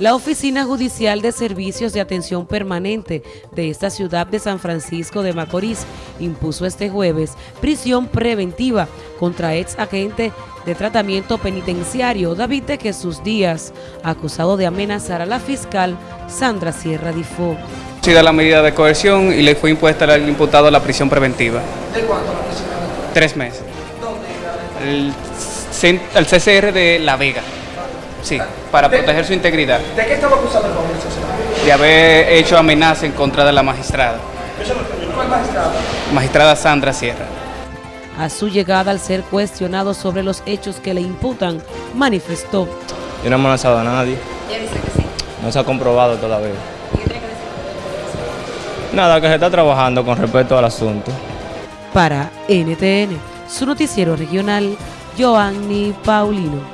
La Oficina Judicial de Servicios de Atención Permanente de esta ciudad de San Francisco de Macorís impuso este jueves prisión preventiva contra ex agente de tratamiento penitenciario David de Jesús Díaz, acusado de amenazar a la fiscal Sandra Sierra Difo. sido la medida de coerción y le fue impuesta al imputado la prisión preventiva. ¿De cuánto la prisión preventiva? Tres meses. ¿Dónde? El CCR de La Vega. Sí, para De- proteger su integridad. ¿De qué estaba acusado el joven César? De haber hecho amenaza en contra de la magistrada. ¿Cuál magistrado? Magistrada Sandra Sierra. A su llegada al ser cuestionado sobre los hechos que le imputan, manifestó Yo no he amenazado a nadie. No se ha comprobado todavía. Nada, que se está trabajando con respecto al asunto. para NTN, su noticiero regional, Joanny Paulino.